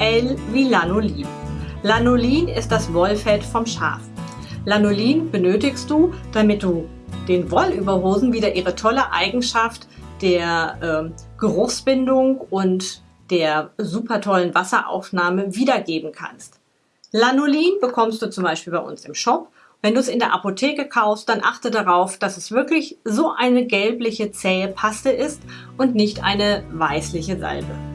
L wie Lanolin. Lanolin ist das Wollfett vom Schaf. Lanolin benötigst du, damit du den Wollüberhosen wieder ihre tolle Eigenschaft der äh, Geruchsbindung und der super tollen Wasseraufnahme wiedergeben kannst. Lanolin bekommst du zum Beispiel bei uns im Shop. Wenn du es in der Apotheke kaufst, dann achte darauf, dass es wirklich so eine gelbliche, zähe Paste ist und nicht eine weißliche Salbe.